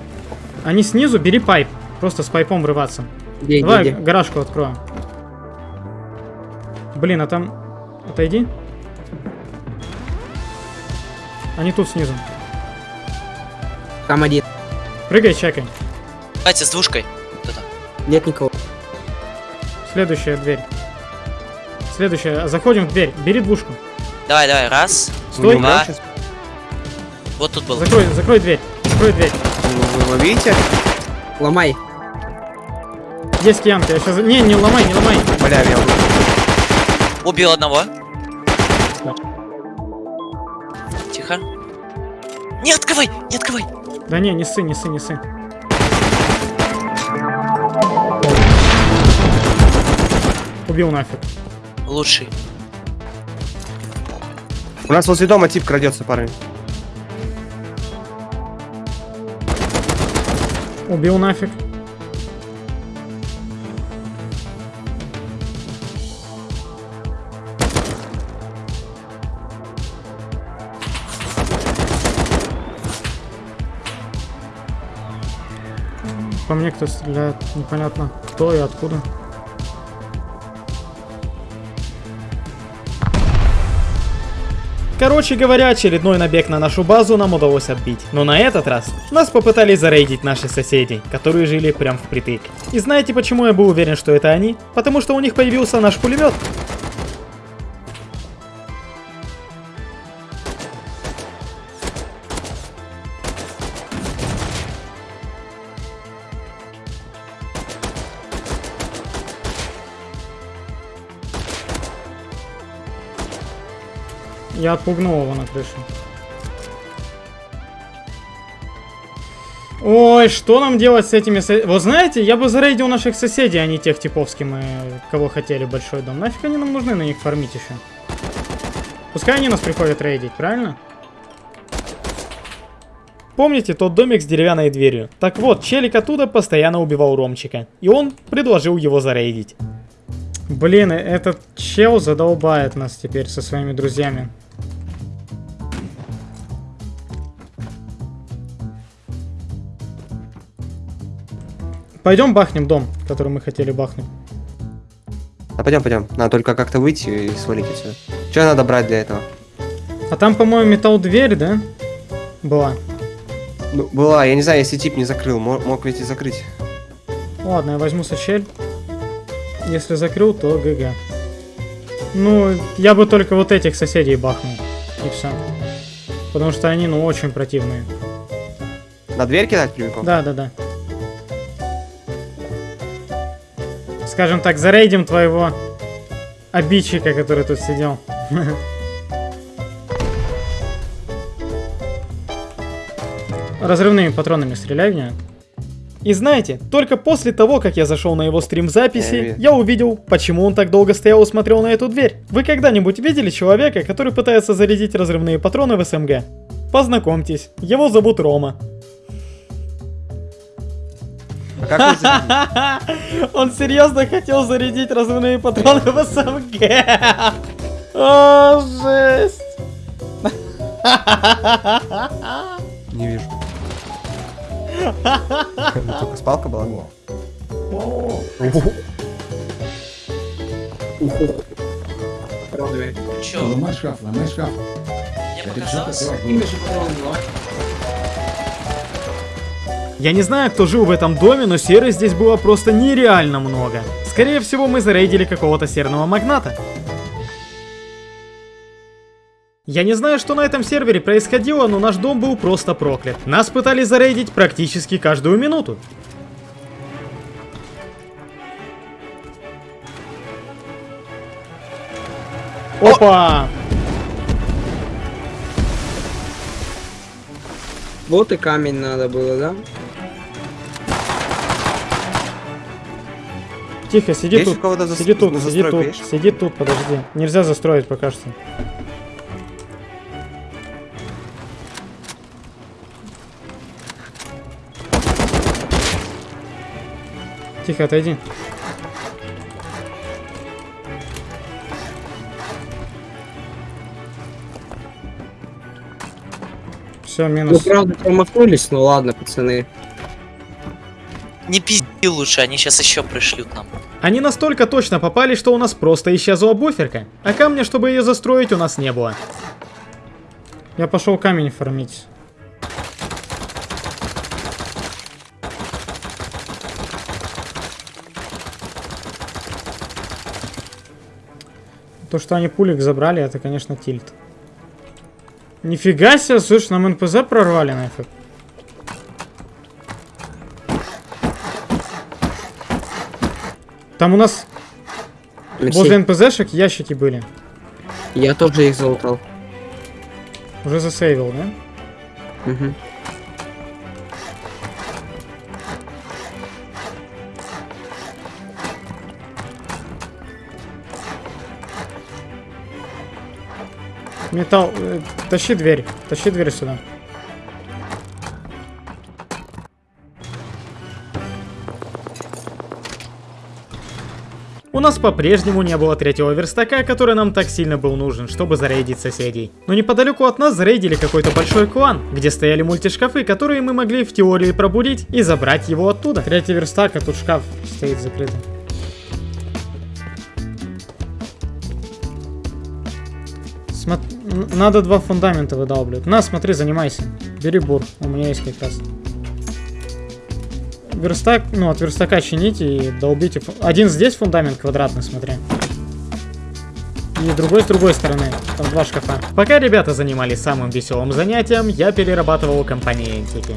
Они снизу, бери пайп. Просто с пайпом врываться. Где, Давай где, где? гаражку открою. Блин, а там... Отойди. Они тут снизу. Там один. Прыгай, чекай. Давайте с двушкой. Нет никого. Следующая дверь. Следующая. Заходим в дверь. Бери двушку. Давай, давай, раз. Стой. Два. Вот тут был. Закрой, закрой дверь. Закрой дверь. Вы, видите? Ломай. Есть киянка. Я сейчас... Не, не ломай, не ломай. Бля, я убил. Убил одного. Тихо. Не открывай, не открывай. Да не, не ссы, не ссы, не ссы. Убил нафиг. Лучший. У нас возле дома тип крадется, парень. Убил нафиг. По мне кто стреляет, непонятно кто и откуда. Короче говоря, очередной набег на нашу базу нам удалось отбить. Но на этот раз нас попытались зарейдить наши соседи, которые жили прям впритык. И знаете почему я был уверен, что это они? Потому что у них появился наш пулемет. Я отпугнул его на крыше. Ой, что нам делать с этими. Вот знаете, я бы зарейдил наших соседей, а не тех типов, с кем мы... Кого хотели большой дом. Нафиг они нам нужны на них фармить еще? Пускай они нас приходят рейдить, правильно? Помните тот домик с деревянной дверью? Так вот, челик оттуда постоянно убивал Ромчика. И он предложил его зарейдить. Блин, этот чел задолбает нас теперь со своими друзьями. Пойдем бахнем дом, который мы хотели бахнуть. А пойдем, пойдем. Надо только как-то выйти и свалить отсюда. Что надо брать для этого? А там, по-моему, металл дверь, да? Была. Ну, была, я не знаю, если тип не закрыл, мог, мог ведь и закрыть. Ладно, я возьму сачель. Если закрыл, то ГГ. Ну, я бы только вот этих соседей бахнул. И все. Потому что они, ну, очень противные. На дверь кидать прямиком? Да, да, да. Скажем так, зарейдим твоего обидчика, который тут сидел. Разрывными патронами стреляй в него. И знаете, только после того, как я зашел на его стрим записи, я увидел, почему он так долго стоял и смотрел на эту дверь. Вы когда-нибудь видели человека, который пытается зарядить разрывные патроны в СМГ? Познакомьтесь, его зовут Рома. А как вы зарядили? Он серьезно хотел зарядить разрывные патроны в СМГ. О, жесть. Не вижу. Только спалка была? Чё, Ломай шкаф, ломай шкаф. мне показалось? Я не знаю, кто жил в этом доме, но серы здесь было просто нереально много. Скорее всего, мы зарейдили какого-то серного магната. Я не знаю, что на этом сервере происходило, но наш дом был просто проклят. Нас пытались зарейдить практически каждую минуту. Опа! Вот и камень надо было, да? Тихо, сиди Есть у тут, зас- сиди тут, сиди тут, есть? сиди тут, подожди. Нельзя застроить пока что. Тихо, отойди. Все, минус. правда промахнулись, ну ладно, пацаны. Не пизди лучше, они сейчас еще пришлют нам. Они настолько точно попали, что у нас просто исчезла буферка. А камня, чтобы ее застроить, у нас не было. Я пошел камень фармить. То, что они пулик забрали, это, конечно, тильт. Нифига себе, слышь, нам НПЗ прорвали нафиг. Там у нас Алексей, возле НПЗшек ящики были. Я тоже их залутал. Уже засейвил, да? Мгм. Металл, э, тащи дверь, тащи дверь сюда. У нас по-прежнему не было третьего верстака, который нам так сильно был нужен, чтобы зарейдить соседей. Но неподалеку от нас зарейдили какой-то большой клан, где стояли мультишкафы, которые мы могли в теории пробудить и забрать его оттуда. Третий верстак, а тут шкаф стоит закрытый. Смо- Надо два фундамента выдалбливать. На, смотри, занимайся. Бери бур, у меня есть как раз. Верстак, ну от верстака чините и долбите. Один здесь фундамент квадратный, смотри. И другой с другой стороны. Там два шкафа. Пока ребята занимались самым веселым занятием, я перерабатывал компонентики.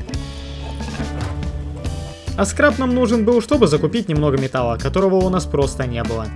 А скраб нам нужен был, чтобы закупить немного металла, которого у нас просто не было.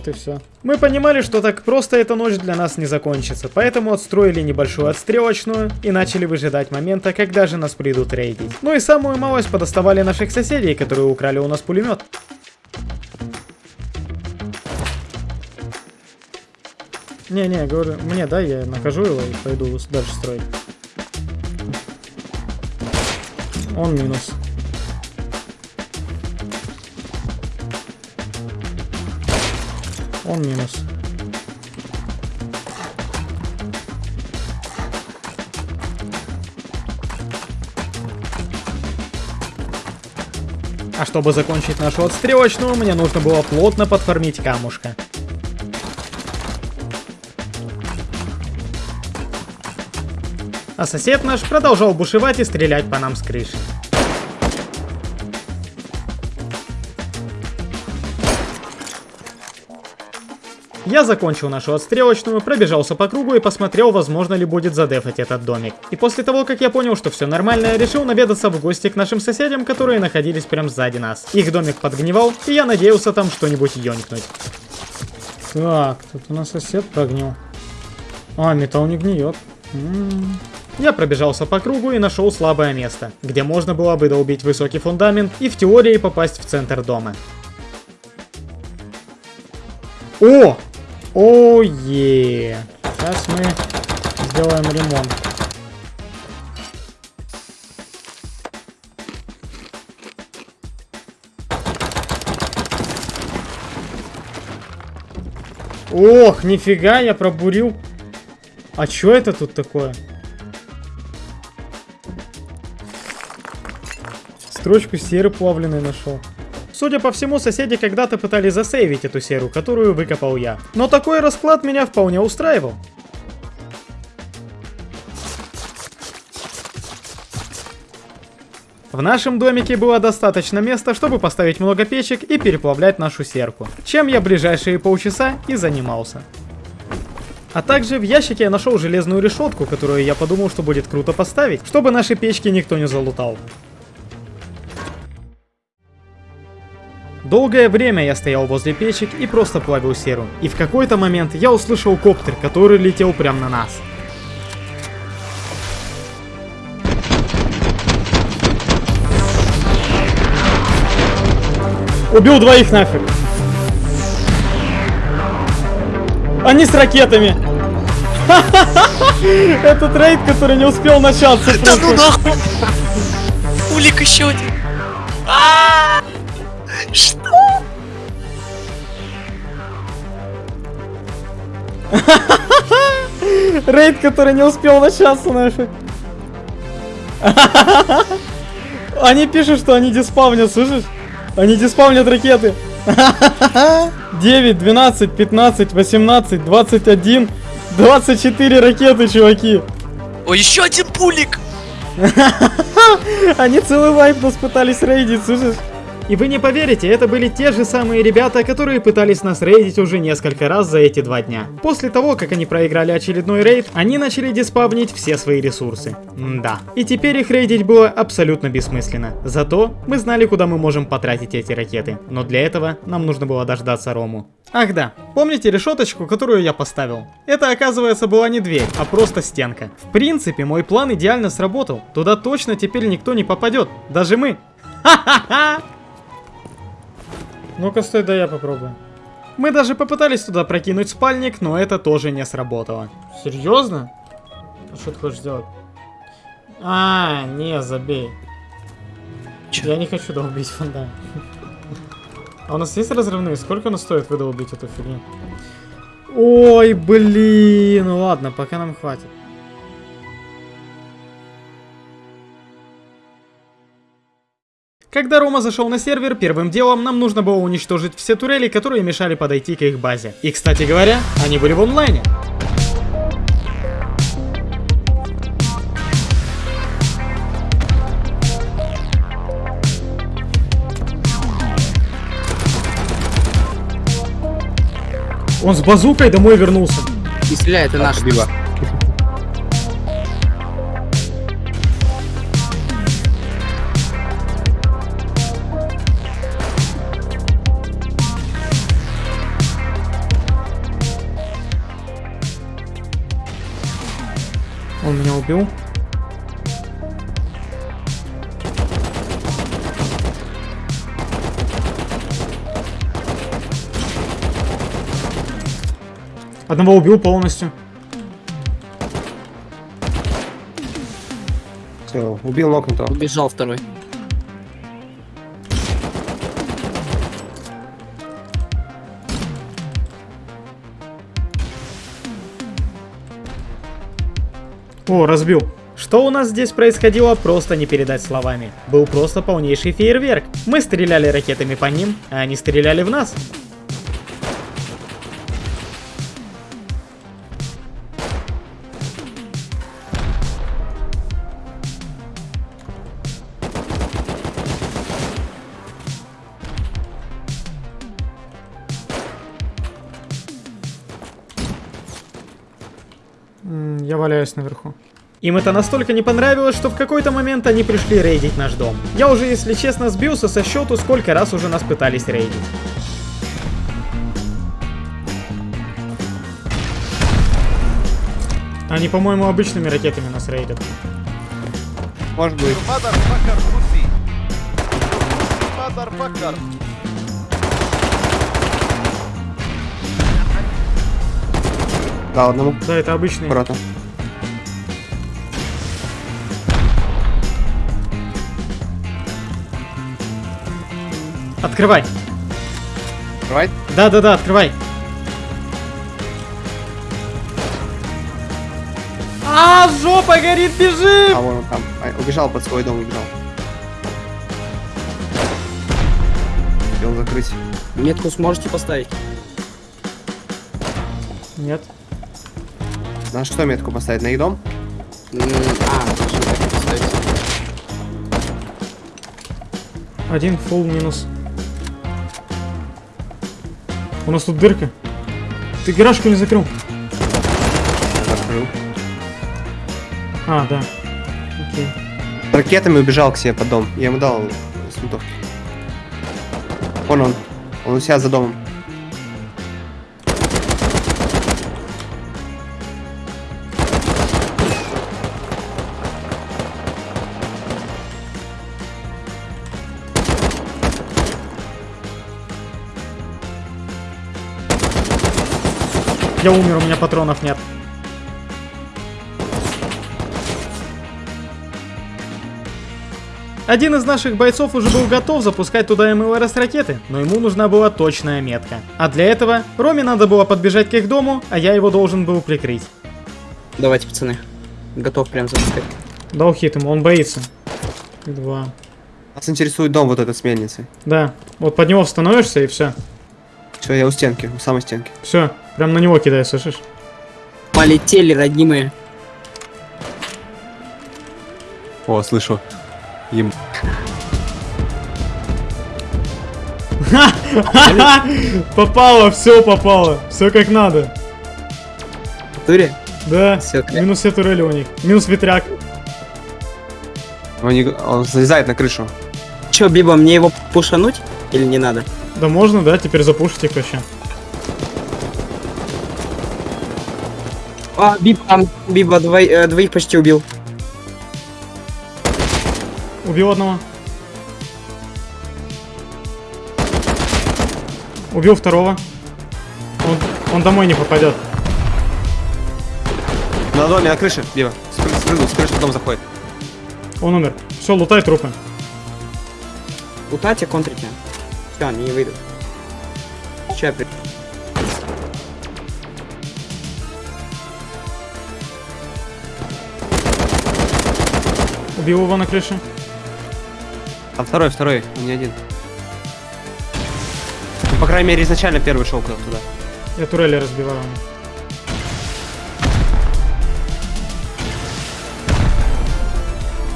Вот и все. Мы понимали, что так просто эта ночь для нас не закончится, поэтому отстроили небольшую отстрелочную и начали выжидать момента, когда же нас придут рейдить. Ну и самую малость подоставали наших соседей, которые украли у нас пулемет. Не-не, говорю, мне дай, я накажу его и пойду дальше строить. Он минус. Он минус. А чтобы закончить нашу отстрелочную, мне нужно было плотно подформить камушка. А сосед наш продолжал бушевать и стрелять по нам с крыши. Я закончил нашу отстрелочную, пробежался по кругу и посмотрел, возможно ли будет задефать этот домик. И после того, как я понял, что все нормально, я решил наведаться в гости к нашим соседям, которые находились прям сзади нас. Их домик подгнивал, и я надеялся там что-нибудь ёнькнуть. Так, тут у нас сосед прогнил. А, металл не гниет. М. Я пробежался по кругу и нашел слабое место, где можно было бы долбить высокий фундамент и в теории попасть в центр дома. О! Ое! Сейчас мы сделаем ремонт. Ох, нифига, я пробурил. А чё это тут такое? Строчку серы плавленой нашел. Судя по всему, соседи когда-то пытались засейвить эту серу, которую выкопал я. Но такой расклад меня вполне устраивал. В нашем домике было достаточно места, чтобы поставить много печек и переплавлять нашу серку, чем я ближайшие полчаса и занимался. А также в ящике я нашел железную решетку, которую я подумал, что будет круто поставить, чтобы наши печки никто не залутал. Долгое время я стоял возле печек и просто плавил серу. И в какой-то момент я услышал коптер, который летел прямо на нас. Убил двоих нафиг. Они с ракетами. Этот рейд, который не успел начаться. Да ну нахуй! Улик еще один. Рейд, который не успел начаться нафиг. Они пишут, что они диспавнят, слышишь? Они диспавнят ракеты. 9, 12, 15, 18, 21, 24 ракеты, чуваки. О, еще один пулик! Они целый лайф нас пытались рейдить, слышишь? И вы не поверите, это были те же самые ребята, которые пытались нас рейдить уже несколько раз за эти два дня. После того, как они проиграли очередной рейд, они начали диспавнить все свои ресурсы. Да. И теперь их рейдить было абсолютно бессмысленно. Зато мы знали, куда мы можем потратить эти ракеты. Но для этого нам нужно было дождаться Рому. Ах да, помните решеточку, которую я поставил? Это оказывается была не дверь, а просто стенка. В принципе, мой план идеально сработал. Туда точно теперь никто не попадет. Даже мы. Ха-ха-ха! Ну-ка, стой, да я попробую. Мы даже попытались туда прокинуть спальник, но это тоже не сработало. Серьезно? А что ты хочешь сделать? А, не, забей. Я не хочу долбить фундамент. А у нас есть разрывные? Сколько оно стоит выдолбить эту фигню? Ой, блин, ну ладно, пока нам хватит. Когда Рома зашел на сервер, первым делом нам нужно было уничтожить все турели, которые мешали подойти к их базе. И, кстати говоря, они были в онлайне. Он с базукой домой вернулся. Не стреляй, это наш. Он убил. Одного убил полностью. Все, убил нокнутого. Убежал второй. О, разбил. Что у нас здесь происходило, просто не передать словами. Был просто полнейший фейерверк. Мы стреляли ракетами по ним, а они стреляли в нас. Валяюсь наверху. Им это настолько не понравилось, что в какой-то момент они пришли рейдить наш дом. Я уже, если честно, сбился со счету, сколько раз уже нас пытались рейдить. Они, по-моему, обычными ракетами нас рейдят. Может быть. Да, одному. Да, это обычные. Аккуратно. Открывай. Открывай. Да-да-да, открывай. А, жопа горит, бежим! А, вон он там. А, убежал под свой дом, убежал. Успел закрыть. Метку сможете поставить? Нет. На что метку поставить? На их дом? А. Один фул минус. У нас тут дырка. Ты гаражку не закрыл. Закрыл. А, да. Окей. Ракетами убежал к себе под дом. Я ему дал с винтовки. Вон он. Он у себя за домом. Я умер, у меня патронов нет. Один из наших бойцов уже был готов запускать туда МЛРС ракеты, но ему нужна была точная метка. А для этого Роме надо было подбежать к их дому, а я его должен был прикрыть. Давайте, пацаны. Готов прям запускать. Дал хит ему, он боится. Два. Нас интересует дом вот этот с мельницей. Да, вот под него становишься и все. Все, я у стенки, у самой стенки. Все, прям на него кидай, слышишь? Полетели, роднимые. О, слышу. Им. Попало, все попало. Все как надо. В туре? Да. Кля- Минус все турели у них. Минус ветряк. Он, не- он залезает на крышу. Чё, Биба, мне его пушануть или не надо? Да можно, да, теперь запушить их вообще. А, Биба, там, Биба двой- э, двоих почти убил. Убил одного. Убил второго. Он, он домой не попадет. На доме, на крыше, Биба. С, кры- с крыши в дом заходит. Он умер. Все, лутай трупы. Утать, а контрите. Все, они не выйдут. Че, Убил его на крыше. А второй, второй, он не один. Ну, по крайней мере, изначально первый шел куда-то туда. Я турели разбиваю.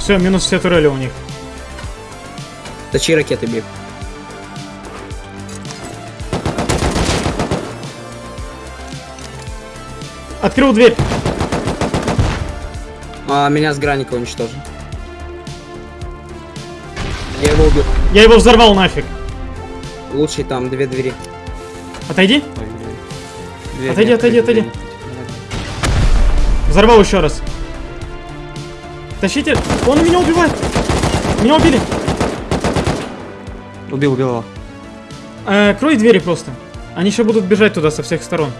Все, минус все турели у них. Точи ракеты, Биб. Открыл дверь. А, меня с граника уничтожил. Я его убил. Я его взорвал нафиг. Лучший там две двери. Отойди. Ой, дверь Отойди, отойди, отойди. Взорвал еще раз. Тащите. Он меня убивает. Меня убили. Убил, убил его. Э, крой двери просто. Они еще будут бежать туда со всех сторон.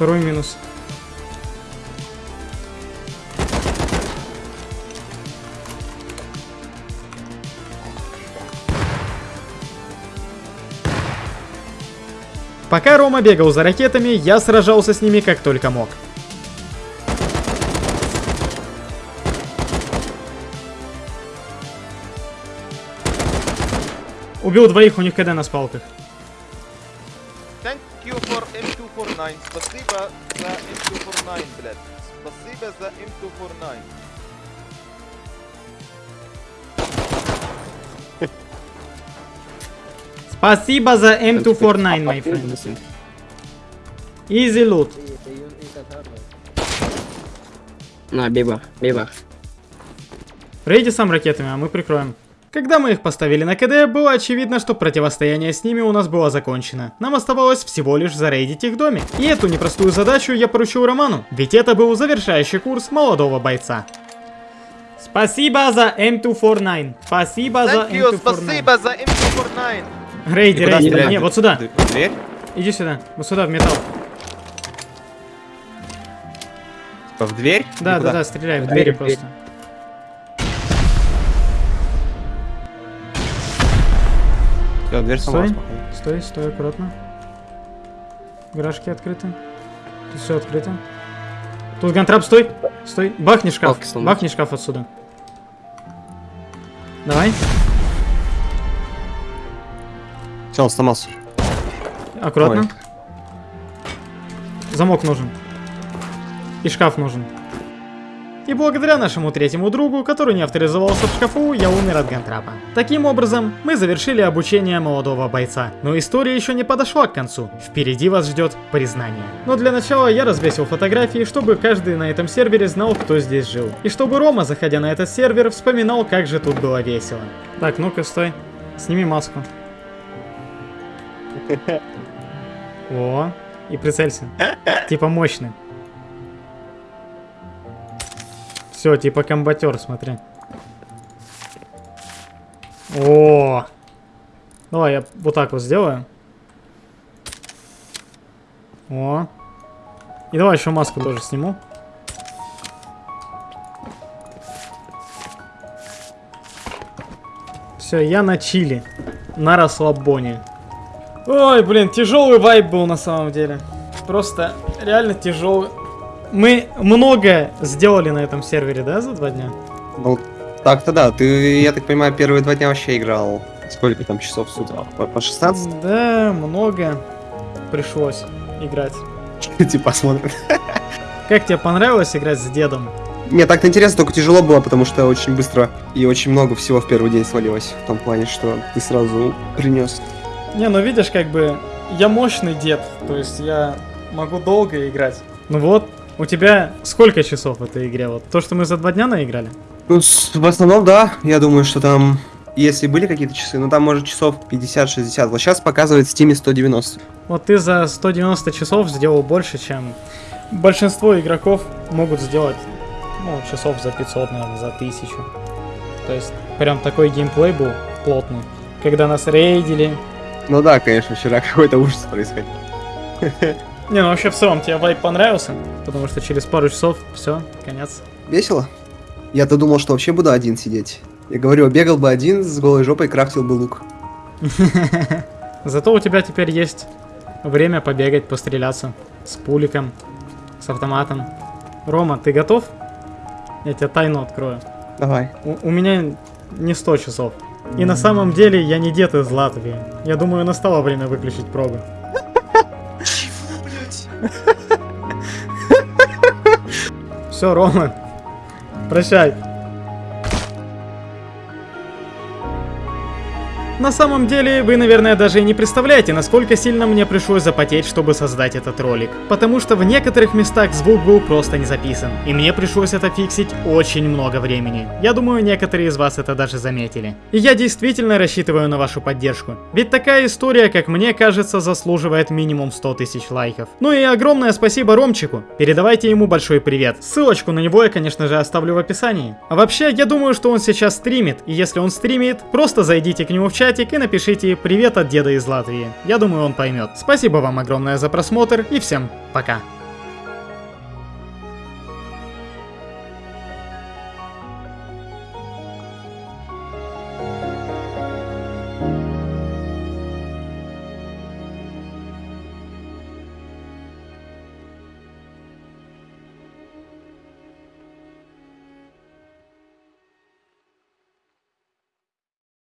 Второй минус. Пока Рома бегал за ракетами, я сражался с ними как только мог. Убил двоих, у них КД на спалках. Thank you for M249. Спасибо за M249, блядь. Спасибо за M249. Спасибо за M249, my friend. Easy loot. На, Биба, Биба. Рейди сам ракетами, а мы прикроем. Когда мы их поставили на КД, было очевидно, что противостояние с ними у нас было закончено. Нам оставалось всего лишь зарейдить их домик. И эту непростую задачу я поручил Роману, ведь это был завершающий курс молодого бойца. Спасибо за M249. Спасибо за Thank you, M249. спасибо за M249. Рейди, рейди. стреляют? Не, вот сюда. Дверь? Иди сюда. Вот сюда, в металл. В дверь? Да, И да, да, стреляй в Дверь, двери дверь. Всё, дверь сама. Стой. Стой, стой, аккуратно. Гаражки открыты. Тут все открыто. Тут гантрап, стой! Стой! Бахни шкаф! Бахни шкаф отсюда. Давай. Все, он сломался. Аккуратно. Ой. Замок нужен. И шкаф нужен. И благодаря нашему третьему другу, который не авторизовался в шкафу, я умер от гантрапа. Таким образом, мы завершили обучение молодого бойца. Но история еще не подошла к концу. Впереди вас ждет признание. Но для начала я развесил фотографии, чтобы каждый на этом сервере знал, кто здесь жил. И чтобы Рома, заходя на этот сервер, вспоминал, как же тут было весело. Так, ну-ка, стой. Сними маску. О, и прицелься. Типа мощный. Все, типа комбатер, смотри. О, Давай я вот так вот сделаю. О. И давай еще маску тоже сниму. Все, я на чили. На расслабоне. Ой, блин, тяжелый вайб был на самом деле. Просто реально тяжелый. Мы много сделали на этом сервере, да, за два дня? Ну, так-то да. Ты, я так понимаю, первые два дня вообще играл Сколько там часов с утра? По, по 16? Да, много пришлось играть. Типа посмотрим. Как тебе понравилось играть с дедом? Не, так-то интересно, только тяжело было, потому что очень быстро и очень много всего в первый день свалилось. В том плане, что ты сразу принес. Не, ну видишь, как бы я мощный дед, то есть я могу долго играть. Ну вот, у тебя сколько часов в этой игре? Вот то, что мы за два дня наиграли? Ну, в основном, да. Я думаю, что там, если были какие-то часы, ну там может часов 50-60. Вот сейчас показывает в Steam 190. Вот ты за 190 часов сделал больше, чем большинство игроков могут сделать, ну, часов за 500, наверное, за 1000. То есть, прям такой геймплей был плотный. Когда нас рейдили. Ну да, конечно, вчера какой-то ужас происходил. Не, ну вообще в целом тебе вайп понравился, потому что через пару часов все, конец. Весело? Я-то думал, что вообще буду один сидеть. Я говорю, бегал бы один с голой жопой, крафтил бы лук. Зато у тебя теперь есть время побегать, постреляться с пуликом, с автоматом. Рома, ты готов? Я тебе тайну открою. Давай. У, у меня не 100 часов. И на самом деле я не дед из Латвии. Я думаю, настало время выключить прогу. Все, Рома. Прощай. На самом деле, вы, наверное, даже и не представляете, насколько сильно мне пришлось запотеть, чтобы создать этот ролик. Потому что в некоторых местах звук был просто не записан, и мне пришлось это фиксить очень много времени. Я думаю, некоторые из вас это даже заметили. И я действительно рассчитываю на вашу поддержку. Ведь такая история, как мне кажется, заслуживает минимум 100 тысяч лайков. Ну и огромное спасибо Ромчику. Передавайте ему большой привет. Ссылочку на него я, конечно же, оставлю в описании. А вообще, я думаю, что он сейчас стримит, и если он стримит, просто зайдите к нему в чатик и напишите «Привет от деда из Латвии». Я думаю, он поймет. Спасибо вам огромное за просмотр, и всем пока.